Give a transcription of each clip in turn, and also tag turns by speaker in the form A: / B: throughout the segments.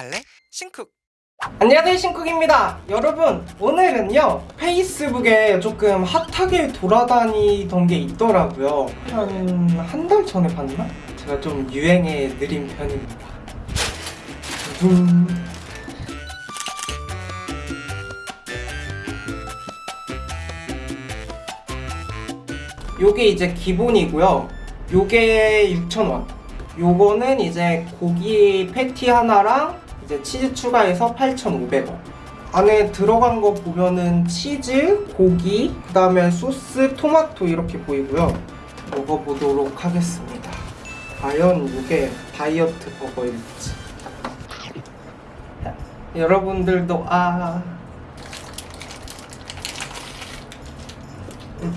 A: 갈래? 신쿡
B: 안녕하세요 신쿡입니다 여러분 오늘은요 페이스북에 조금 핫하게 돌아다니던 게 있더라고요 한 한 달 전에 봤나? 제가 좀 유행에 느린 편입니다 둥. 요게 이제 기본이고요 요게 6,000원 요거는 이제 고기 패티 하나랑 이제 치즈 추가해서 8,500원. 안에 들어간 거 보면은 치즈, 고기, 그 다음에 소스, 토마토 이렇게 보이고요. 먹어보도록 하겠습니다. 과연 이게 다이어트 버거일지. 여러분들도 아. 음.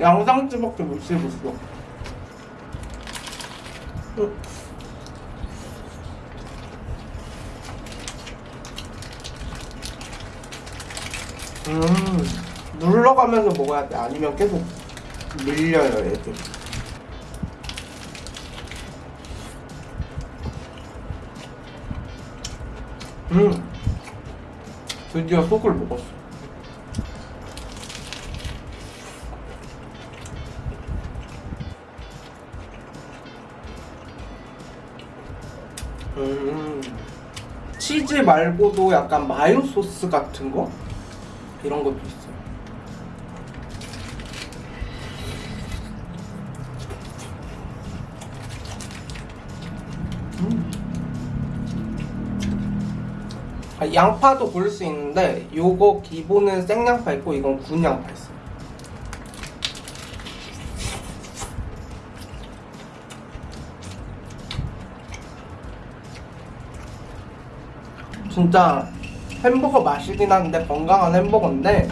B: 양상추밖에 못 씹었어. 음, 눌러가면서 먹어야 돼. 아니면 계속 밀려요, 애들. 음, 드디어 속을 먹었어. 음, 치즈 말고도 약간 마요 소스 같은 거 이런 것도 있어요. 음. 아, 양파도 고를 수 있는데 요거 기본은 생양파 있고 이건 군 양파 있어요. 진짜 햄버거 맛이긴 한데 건강한 햄버거인데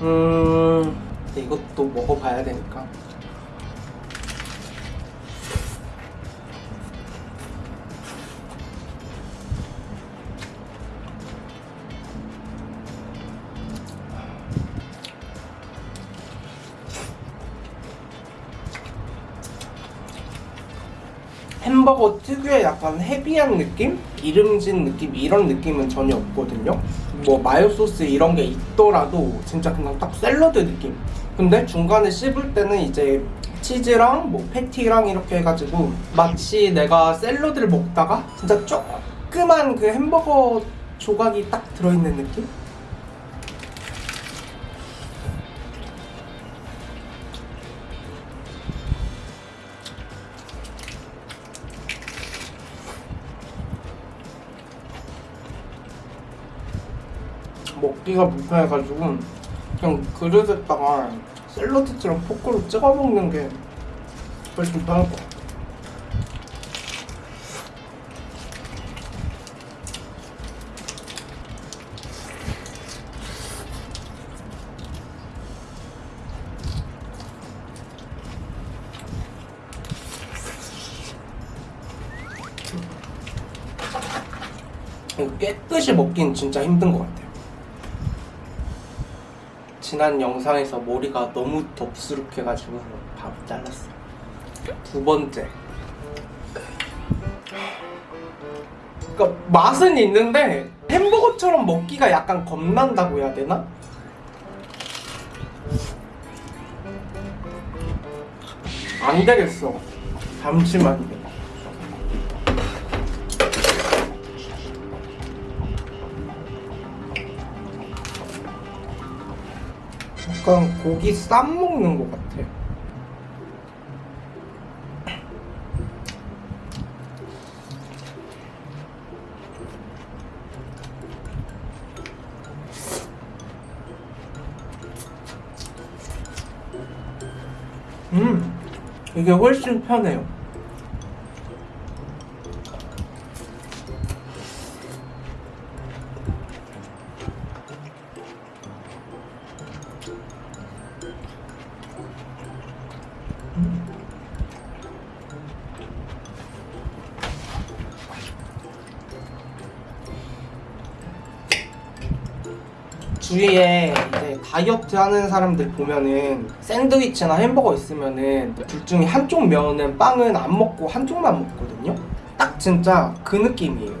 B: 음 이것도 먹어봐야 되니까 햄버거 특유의 약간 헤비한 느낌? 기름진 느낌? 이런 느낌은 전혀 없거든요 뭐 마요 소스 이런 게 있더라도 진짜 그냥 딱 샐러드 느낌 근데 중간에 씹을 때는 이제 치즈랑 뭐 패티랑 이렇게 해가지고 마치 내가 샐러드를 먹다가 진짜 조그만 그 햄버거 조각이 딱 들어있는 느낌? 먹기가 불편해가지고 그냥 그릇에다가 샐러드처럼 포크로 찍어 먹는 게 훨씬 편할 것 같아. 이거 깨끗이 먹긴 진짜 힘든 것 같아요. 지난 영상에서 머리가 너무 덥수룩해가지고 바로 잘랐어. 두 번째. 그러니까 맛은 있는데 햄버거처럼 먹기가 약간 겁난다고 해야 되나? 안 되겠어. 잠시만요. 약간 고기 쌈 먹는 것 같아. 음, 이게 훨씬 편해요. 주위에 이제 다이어트 하는 사람들 보면은 샌드위치나 햄버거 있으면은 둘 중에 한쪽 면은 빵은 안 먹고 한쪽만 먹거든요. 딱 진짜 그 느낌이에요.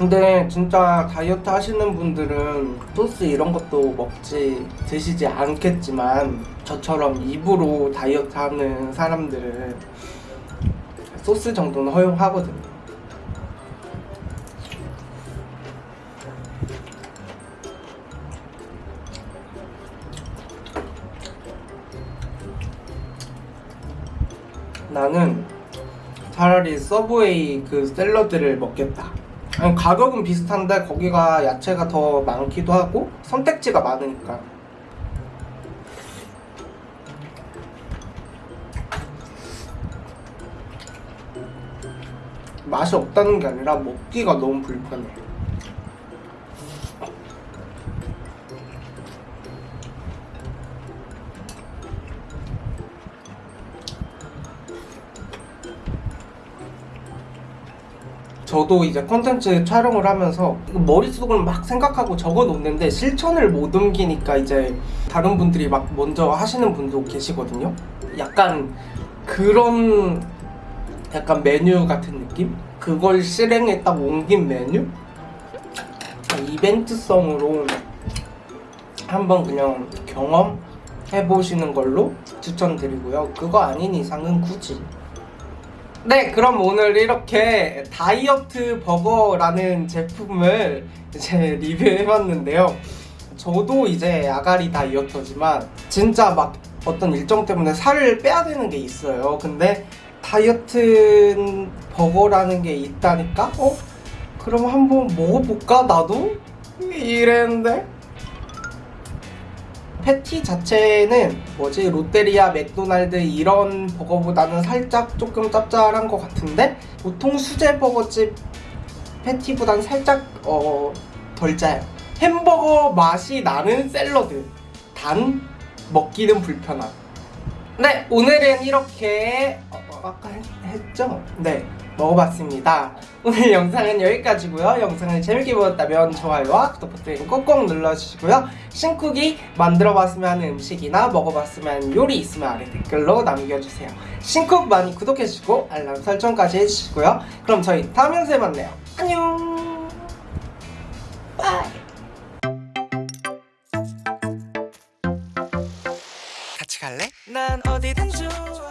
B: 근데 진짜 다이어트 하시는 분들은 소스 이런 것도 먹지 드시지 않겠지만 저처럼 입으로 다이어트 하는 사람들은 소스 정도는 허용하거든요. 나는 차라리 서브웨이 그 샐러드를 먹겠다. 아니, 가격은 비슷한데 거기가 야채가 더 많기도 하고 선택지가 많으니까. 맛이 없다는 게 아니라 먹기가 너무 불편해. 저도 이제 컨텐츠 촬영을 하면서 머릿속을 막 생각하고 적어 놓는데 실천을 못 옮기니까 이제 다른 분들이 막 먼저 하시는 분도 계시거든요. 약간 그런 약간 메뉴 같은 느낌? 그걸 실행에 딱 옮긴 메뉴? 이벤트성으로 한번 그냥 경험해 보시는 걸로 추천드리고요. 그거 아닌 이상은 굳이 네, 그럼 오늘 이렇게 다이어트 버거라는 제품을 이제 리뷰해봤는데요. 저도 이제 아가리 다이어터지만 진짜 막 어떤 일정 때문에 살을 빼야 되는 게 있어요. 근데 다이어트 버거라는 게 있다니까? 어? 그럼 한번 먹어볼까, 나도? 이랬는데? 패티 자체는 뭐지 롯데리아, 맥도날드 이런 버거보다는 살짝 조금 짭짤한 것 같은데 보통 수제 버거집 패티보다는 살짝 어, 덜 짜요. 햄버거 맛이 나는 샐러드. 단 먹기는 불편함. 네, 오늘은 이렇게 어, 어, 아까 했, 했죠? 네, 먹어봤습니다. 오늘 영상은 여기까지고요. 영상을 재밌게 보셨다면 좋아요와 구독 버튼 꼭꼭 눌러주시고요. 신쿡이 만들어봤으면 하는 음식이나 먹어봤으면 요리 있으면 아래 댓글로 남겨주세요. 신쿡 많이 구독해주시고 알람 설정까지 해주시고요. 그럼 저희 다음 영상에 만나요. 안녕. 같이 갈래? 난 어디든 좋아.